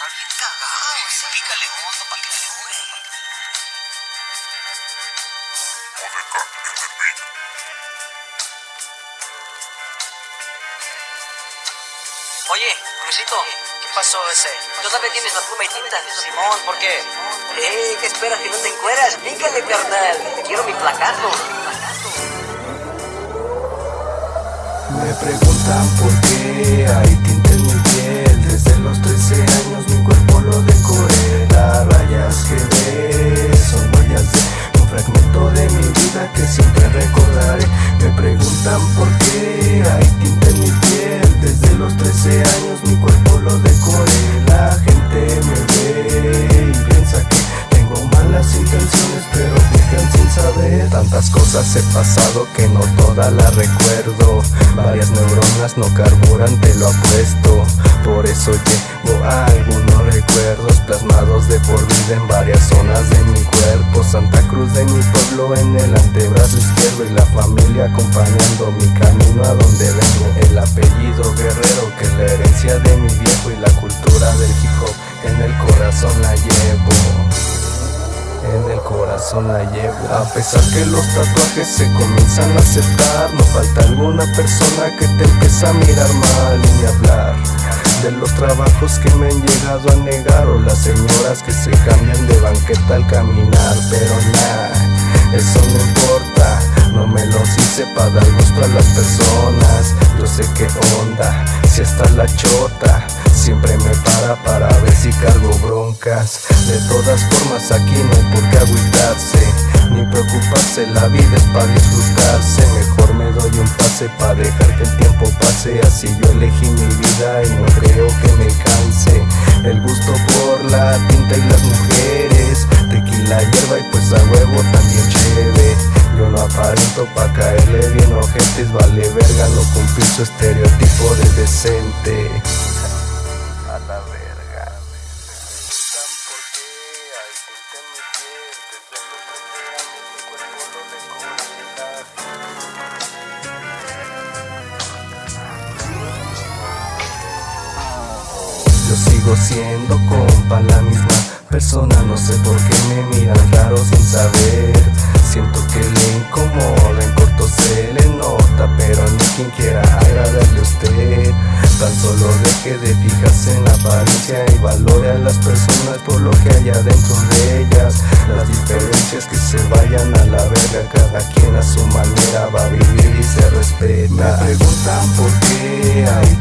Está bien cagado, ese. Pícale hondo para que dure. Oye, Crucito, ¿qué pasó ese? ¿Todavía tienes la pluma y tinta? Simón, ¿por qué? Eh, ¿qué esperas que no te encueras? Pícale, carnal. Quiero mi placazo. Me preguntan por qué hay tinta mi cuerpo lo decoré He pasado que no todas las recuerdo. Varias neuronas no carburan, te lo apuesto. Por eso llevo algunos recuerdos Plasmados de por vida en varias zonas de mi cuerpo. Santa Cruz de mi pueblo en el antebrazo izquierdo Y la familia acompañando mi camino a donde vengo. El apellido guerrero que es la herencia de mi viejo Y la cultura del hip en el corazón la llevo en el corazón la llevo. A pesar que los tatuajes se comienzan a aceptar No falta alguna persona que te empieza a mirar mal y ni hablar. De los trabajos que me han llegado a negar O las señoras que se cambian de banqueta al caminar Pero nada, eso no importa No me los hice para dar gusto a las personas. Yo sé qué onda, si está la chota Siempre me para para ver si cargo De todas formas aquí no hay por qué agüitarse Ni preocuparse, la vida es para disfrutarse. Mejor me doy un pase para dejar que el tiempo pase. Así yo elegí mi vida y no creo que me canse. El gusto por la tinta y las mujeres Tequila, hierba y pues a huevo también chévere Yo no aparento pa' caerle bien ojetes Vale verga no cumplir su estereotipo de decente sigo siendo compa la misma persona No sé por qué me miran raro sin saber. Siento que le incomoda, en corto se le nota Pero ni quien quiera agradarle a usted. Tan solo deje de fijarse en la apariencia Y valore a las personas por lo que hay adentro de ellas. Las diferencias que se vayan a la verga Cada quien a su manera va a vivir y se respeta. Me preguntan por qué hay